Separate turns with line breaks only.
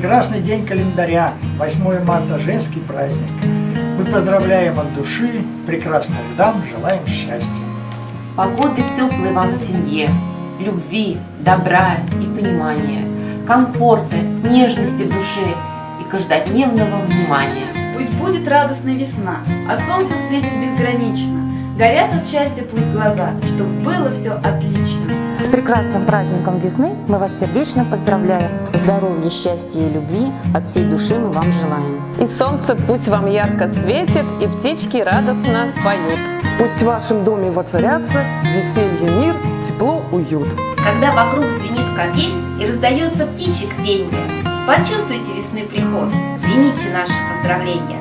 прекрасный день календаря, 8 марта, женский праздник. Мы поздравляем от души, прекрасных дам, желаем счастья.
Погоды теплой вам в семье, любви, добра и понимания, комфорта, нежности в душе и каждодневного внимания.
Пусть будет радостная весна, а солнце светит безгранично. Горят от счастья пусть глаза, чтоб было все отлично.
Прекрасным праздником весны мы вас сердечно поздравляем. Здоровья, счастья и любви от всей души мы вам желаем.
И солнце пусть вам ярко светит, и птички радостно поют.
Пусть в вашем доме воцарятся веселье, мир, тепло, уют.
Когда вокруг звенит капель и раздается птичек пенье, почувствуйте весны приход, примите наши поздравления.